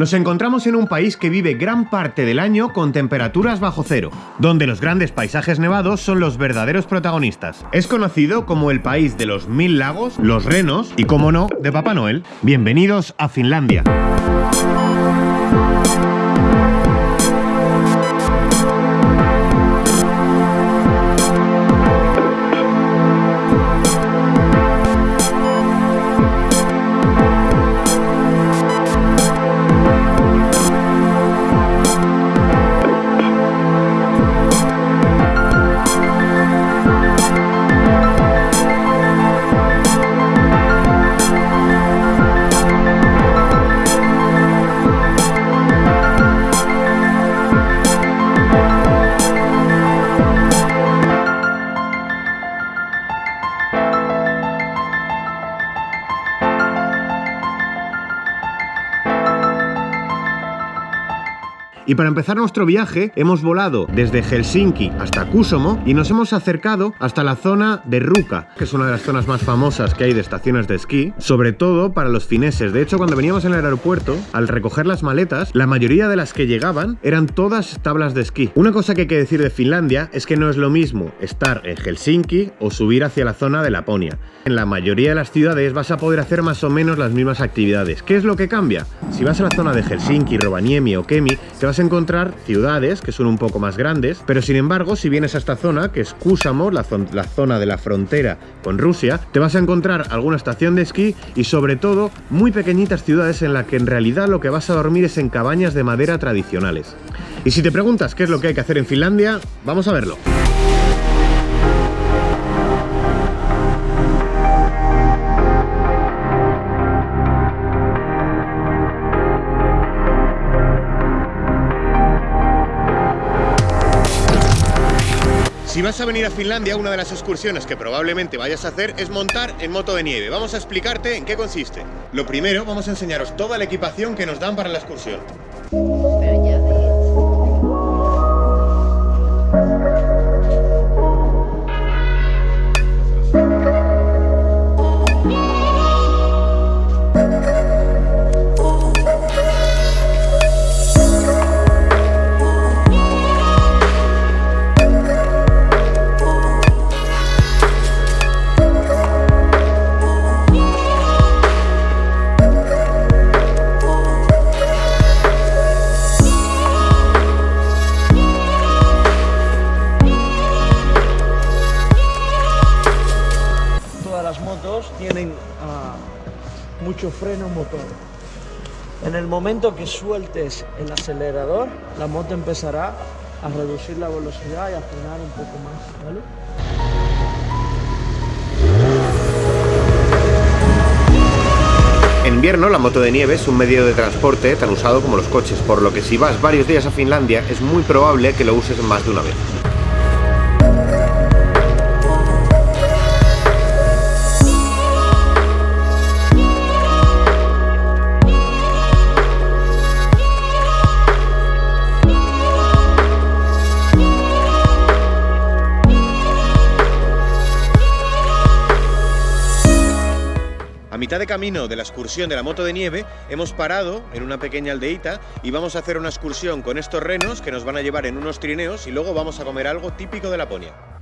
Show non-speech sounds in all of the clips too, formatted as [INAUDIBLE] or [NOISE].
Nos encontramos en un país que vive gran parte del año con temperaturas bajo cero, donde los grandes paisajes nevados son los verdaderos protagonistas. Es conocido como el país de los mil lagos, los renos y, como no, de Papá Noel. Bienvenidos a Finlandia. Y para empezar nuestro viaje hemos volado desde Helsinki hasta Kusomo y nos hemos acercado hasta la zona de Ruka, que es una de las zonas más famosas que hay de estaciones de esquí, sobre todo para los fineses. De hecho, cuando veníamos en el aeropuerto, al recoger las maletas, la mayoría de las que llegaban eran todas tablas de esquí. Una cosa que hay que decir de Finlandia es que no es lo mismo estar en Helsinki o subir hacia la zona de Laponia. En la mayoría de las ciudades vas a poder hacer más o menos las mismas actividades. ¿Qué es lo que cambia? Si vas a la zona de Helsinki, Rovaniemi o Kemi, te vas a encontrar ciudades que son un poco más grandes, pero sin embargo, si vienes a esta zona, que es Kusamo, la, la zona de la frontera con Rusia, te vas a encontrar alguna estación de esquí y sobre todo muy pequeñitas ciudades en las que en realidad lo que vas a dormir es en cabañas de madera tradicionales. Y si te preguntas qué es lo que hay que hacer en Finlandia, vamos a verlo. Si vas a venir a Finlandia, una de las excursiones que probablemente vayas a hacer es montar en moto de nieve. Vamos a explicarte en qué consiste. Lo primero, vamos a enseñaros toda la equipación que nos dan para la excursión. Mucho freno motor. En el momento que sueltes el acelerador, la moto empezará a reducir la velocidad y a frenar un poco más. En invierno la moto de nieve es un medio de transporte tan usado como los coches, por lo que si vas varios días a Finlandia es muy probable que lo uses más de una vez. Mitad de camino de la excursión de la moto de nieve hemos parado en una pequeña aldeita y vamos a hacer una excursión con estos renos que nos van a llevar en unos trineos y luego vamos a comer algo típico de Laponia.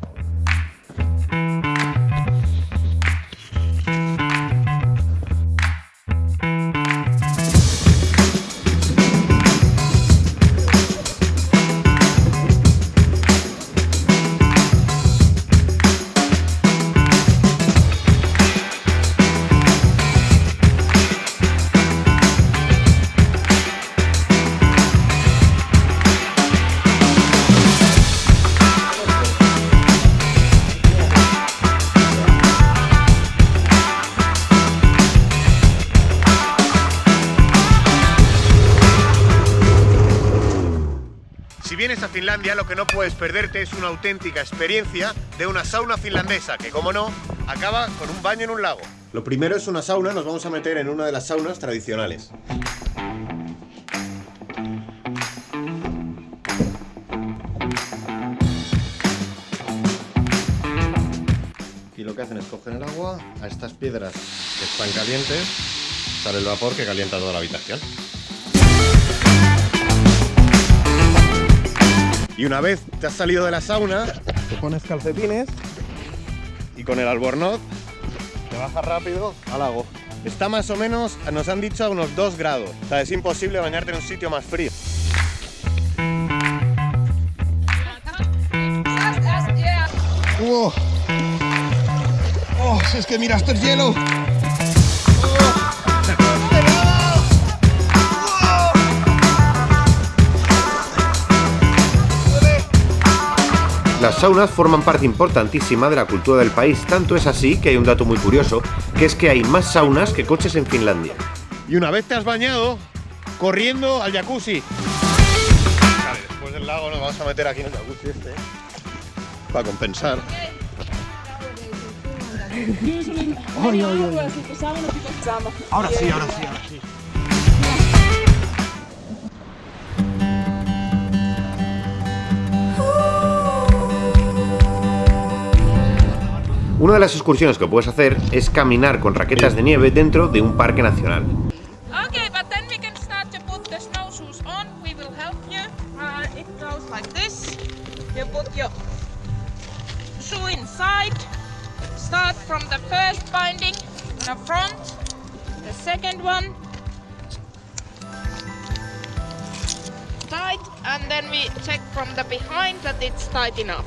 Vienes a Finlandia lo que no puedes perderte es una auténtica experiencia de una sauna finlandesa que, como no, acaba con un baño en un lago. Lo primero es una sauna, nos vamos a meter en una de las saunas tradicionales. Y lo que hacen es coger el agua, a estas piedras que están calientes, sale el vapor que calienta toda la habitación. Y una vez te has salido de la sauna, te pones calcetines y con el albornoz te bajas rápido al lago. Está más o menos, nos han dicho, a unos 2 grados. O sea, es imposible bañarte en un sitio más frío. ¡Oh! ¡Oh! Es que mira, es hielo. Las saunas forman parte importantísima de la cultura del país, tanto es así que hay un dato muy curioso, que es que hay más saunas que coches en Finlandia. Y una vez te has bañado, corriendo al jacuzzi. Vale, después del lago nos vamos a meter aquí en el jacuzzi este, para compensar. Ahora sí, ahora sí, ahora sí. Una de las excursiones que puedes hacer es caminar con raquetas de nieve dentro de un parque nacional. Okay, but then we can start to put the snowshoes on. We will help you. Uh, it goes like this. You put your shoe inside. Start from the first binding, the front, the second one. Tight, and then we check from the behind that it's tight enough.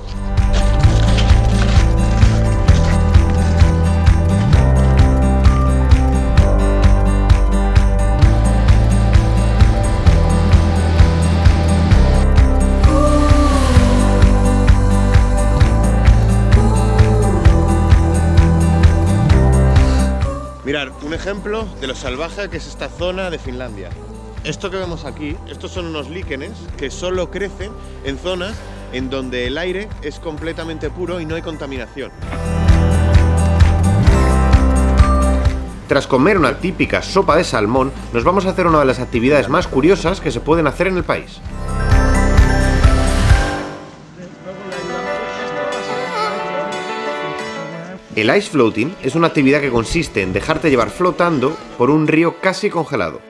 De lo salvaje que es esta zona de Finlandia. Esto que vemos aquí, estos son unos líquenes que solo crecen en zonas en donde el aire es completamente puro y no hay contaminación. Tras comer una típica sopa de salmón, nos vamos a hacer una de las actividades más curiosas que se pueden hacer en el país. El ice floating es una actividad que consiste en dejarte llevar flotando por un río casi congelado.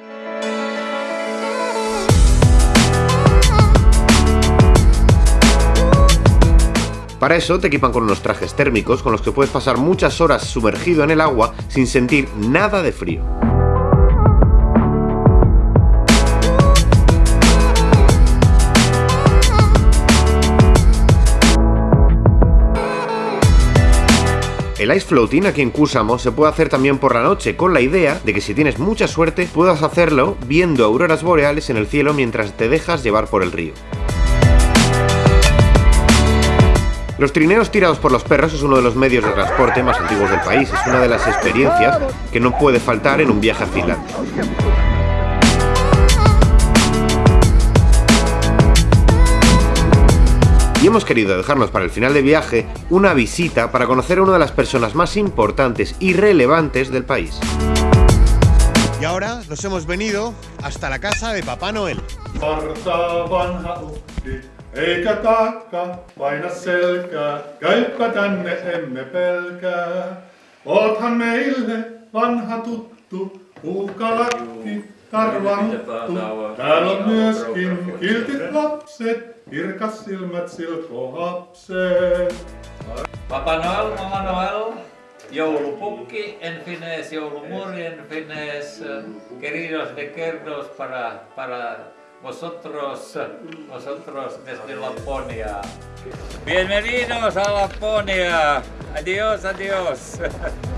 Para eso te equipan con unos trajes térmicos con los que puedes pasar muchas horas sumergido en el agua sin sentir nada de frío. El ice floating aquí en Kusamo se puede hacer también por la noche, con la idea de que si tienes mucha suerte puedas hacerlo viendo auroras boreales en el cielo mientras te dejas llevar por el río. Los trineos tirados por los perros es uno de los medios de transporte más antiguos del país, es una de las experiencias que no puede faltar en un viaje a Finlandia. Y hemos querido dejarnos para el final de viaje una visita para conocer a una de las personas más importantes y relevantes del país. Y ahora nos hemos venido hasta la casa de Papá Noel. Kirkas silmät silkkohapset. Papa Noel, Mama Noel, joulupukki en finés, joulumuri en finés, queridos para, para vosotros, vosotros desde Laponia. Bienvenidos a Laponia. Adiós, adiós. [LAUGHS]